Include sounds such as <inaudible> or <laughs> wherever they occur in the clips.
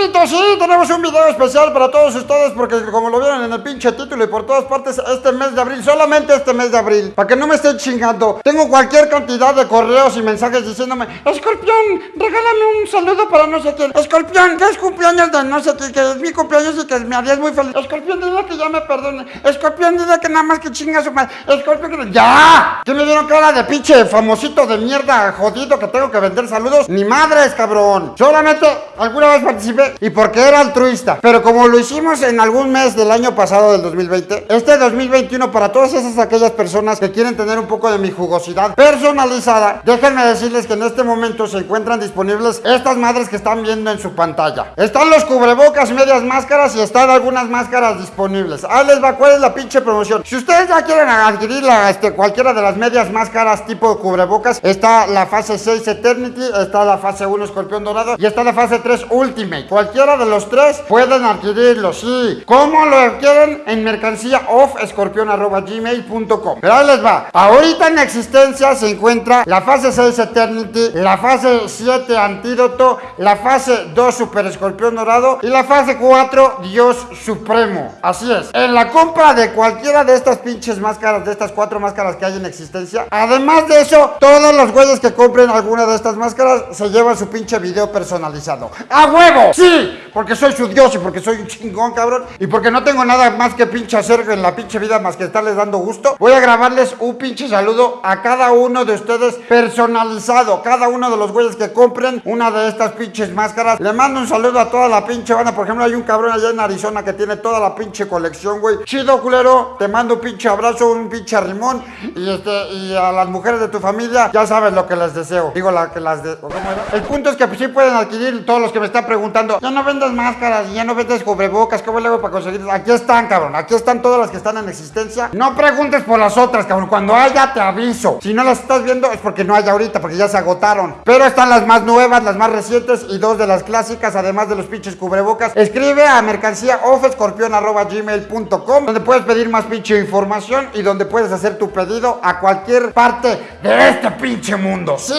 Sí, tenemos un video especial para todos ustedes porque como lo vieron en el pinche título y por todas partes este mes de abril, solamente este mes de abril, para que no me estén chingando, tengo cualquier cantidad de correos y mensajes diciéndome, Escorpión, regálame un saludo para no sé quién, Escorpión, que es cumpleaños de no sé quién, que es mi cumpleaños y que me harías muy feliz, Escorpión, dile que ya me perdone, Escorpión, dile que nada más que chinga su madre, Escorpión, que ya, que me dieron cara de pinche famosito de mierda jodido que tengo que vender saludos, ni madres, cabrón, solamente alguna vez participé y porque era altruista. Pero como lo hicimos en algún mes del año pasado, del 2020, este 2021 para todas esas aquellas personas que quieren tener un poco de mi jugosidad personalizada, déjenme decirles que en este momento se encuentran disponibles estas madres que están viendo en su pantalla. Están los cubrebocas, medias máscaras y están algunas máscaras disponibles. Ahí les va cuál es la pinche promoción. Si ustedes ya quieren adquirir la, este, cualquiera de las medias máscaras tipo cubrebocas, está la fase 6 Eternity, está la fase 1 Escorpión Dorado y está la fase 3 Ultimate. Cualquiera de los tres pueden adquirirlo, sí. ¿Cómo lo quieren? En mercancía offescorpion.gmail.com Pero ahí les va. Ahorita en existencia se encuentra la fase 6 Eternity, la fase 7 Antídoto, la fase 2 Super Escorpión Dorado y la fase 4 Dios Supremo. Así es. En la compra de cualquiera de estas pinches máscaras, de estas cuatro máscaras que hay en existencia, además de eso, todos los güeyes que compren alguna de estas máscaras se llevan su pinche video personalizado. ¡A huevo! ¡Sí! Porque soy su dios y porque soy un chingón, cabrón. Y porque no tengo nada más que pinche hacer en la pinche vida más que estarles dando gusto. Voy a grabarles un pinche saludo a cada uno de ustedes personalizado. Cada uno de los güeyes que compren una de estas pinches máscaras. Le mando un saludo a toda la pinche banda. Por ejemplo, hay un cabrón allá en Arizona que tiene toda la pinche colección, güey. Chido, culero. Te mando un pinche abrazo, un pinche rimón. Y este, y a las mujeres de tu familia, ya sabes lo que les deseo. Digo, la que las de. El punto es que sí pueden adquirir todos los que me están preguntando. Ya no vendas máscaras y ya no vendes cubrebocas. ¿Cómo le hago para conseguir? Aquí están, cabrón. Aquí están todas las que están en existencia. No preguntes por las otras, cabrón. Cuando haya, te aviso. Si no las estás viendo, es porque no hay ahorita, porque ya se agotaron. Pero están las más nuevas, las más recientes y dos de las clásicas, además de los pinches cubrebocas. Escribe a mercancía offescorpion.gmail.com donde puedes pedir más pinche información y donde puedes hacer tu pedido a cualquier parte de este pinche mundo. Sí,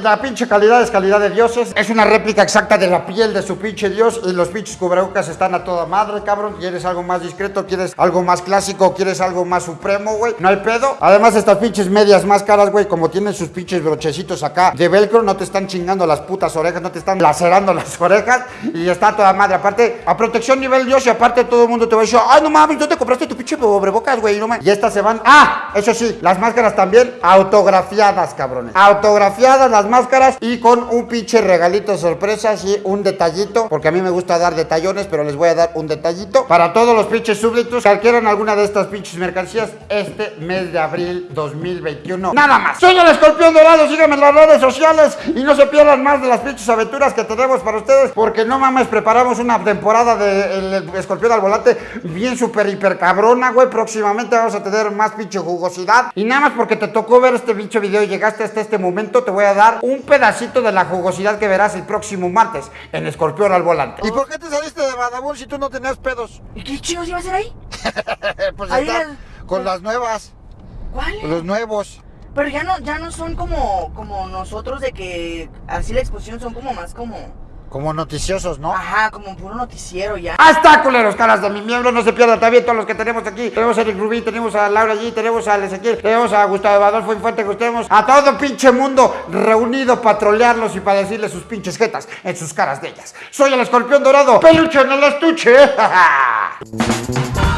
la pinche calidad es calidad de dioses. Es una réplica exacta de la piel de su pinche dios y los pinches cubrebocas están a toda madre, cabrón. ¿Quieres algo más discreto? ¿Quieres algo más clásico? ¿Quieres algo más supremo, güey? No hay pedo. Además, estas pinches medias más caras, güey, como tienen sus pinches brochecitos acá de velcro, no te están chingando las putas orejas, no te están lacerando las <laughs> orejas y está toda madre. Aparte, a protección nivel dios y aparte todo el mundo te va a decir, ay, no mames, ¿dónde te compraste tu pinche cubrebocas, güey? No. Y estas se van, ah, eso sí, las máscaras también autografiadas, cabrones. Autografiadas las máscaras y con un pinche regalito sorpresa, sí, un detallito, porque a mí me gusta dar detallones, pero les voy a dar un detallito para todos los pinches súbditos que adquieran alguna de estas pinches mercancías este mes de abril 2021. Nada más. Soy el escorpión dorado, síganme en las redes sociales y no se pierdan más de las pinches aventuras que tenemos para ustedes, porque no mames, preparamos una temporada de escorpión al volante bien super hiper cabrona, güey. Próximamente vamos a tener más pinche jugosidad. Y nada más porque te tocó ver este pinche video y llegaste hasta este momento, te voy a dar un pedacito de la jugosidad que verás el próximo martes en Escorpión al volante. ¿Y por qué te saliste de Badabun si tú no tenías pedos? ¿Y qué chingos iba a hacer ahí? <laughs> pues Ahí está el- con las nuevas, ¿Cuál? los nuevos. Pero ya no, ya no son como, como nosotros de que así la exposición son como más como, Como noticiosos, ¿no? ajá, como puro noticiero ya. ¡Ah, está, culeros, caras de mi miembro! No se pierdan también todos los que tenemos aquí. Tenemos a Eric Rubín, tenemos a Laura G, tenemos a Ezequiel, tenemos a Gustavo Adolfo Infante, que tenemos a todo pinche mundo reunido para trolearlos y para decirles sus pinches jetas en sus caras de ellas. Soy el escorpión dorado, peluche en el estuche. <laughs>